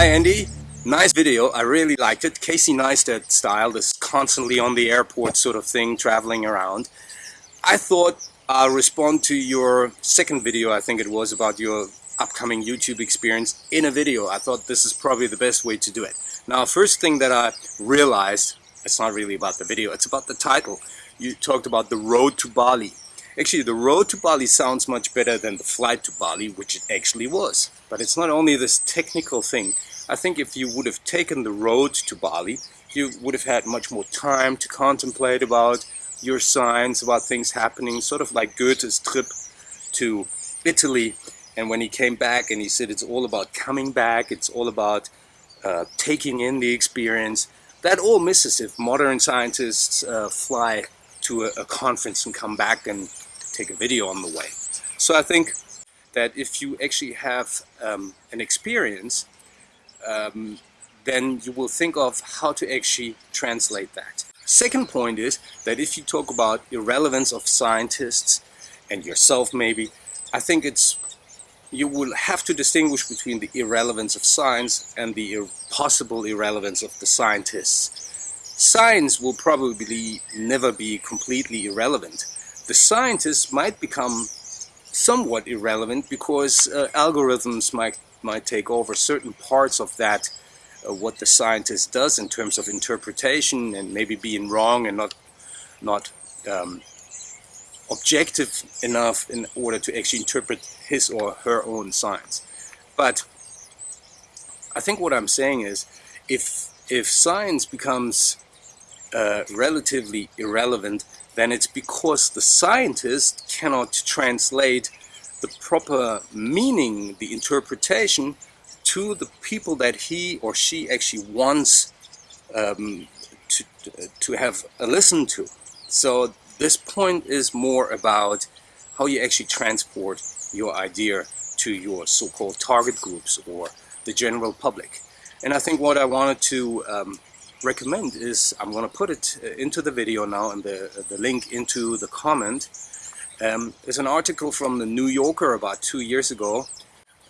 Hi Andy, nice video. I really liked it. Casey Neistat style, this constantly on the airport sort of thing, traveling around. I thought I'll respond to your second video, I think it was, about your upcoming YouTube experience in a video. I thought this is probably the best way to do it. Now, first thing that I realized, it's not really about the video, it's about the title. You talked about the road to Bali. Actually, the road to Bali sounds much better than the flight to Bali, which it actually was. But it's not only this technical thing. I think if you would have taken the road to Bali, you would have had much more time to contemplate about your signs, about things happening, sort of like Goethe's trip to Italy. And when he came back and he said it's all about coming back, it's all about uh, taking in the experience, that all misses if modern scientists uh, fly to a, a conference and come back and take a video on the way. So I think that if you actually have um, an experience, um, then you will think of how to actually translate that. Second point is that if you talk about irrelevance of scientists and yourself maybe, I think it's you will have to distinguish between the irrelevance of science and the ir possible irrelevance of the scientists. Science will probably never be completely irrelevant. The scientists might become somewhat irrelevant because uh, algorithms might might take over certain parts of that uh, what the scientist does in terms of interpretation and maybe being wrong and not not um, objective enough in order to actually interpret his or her own science. But I think what I'm saying is if if science becomes uh, relatively irrelevant, then it's because the scientist cannot translate the proper meaning, the interpretation, to the people that he or she actually wants um, to, to have a listen to. So this point is more about how you actually transport your idea to your so-called target groups or the general public. And I think what I wanted to um, recommend is I'm going to put it uh, into the video now and the, the link into the comment. Um, there's an article from the New Yorker about two years ago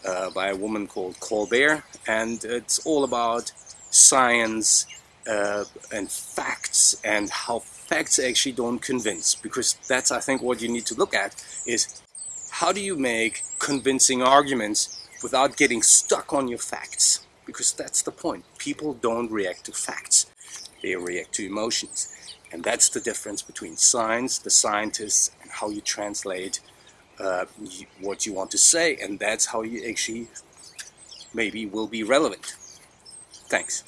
uh, by a woman called Kolbert and it's all about science uh, and facts and how facts actually don't convince because that's I think what you need to look at is how do you make convincing arguments without getting stuck on your facts because that's the point. People don't react to facts, they react to emotions. And that's the difference between science, the scientists, how you translate uh, what you want to say. And that's how you actually maybe will be relevant. Thanks.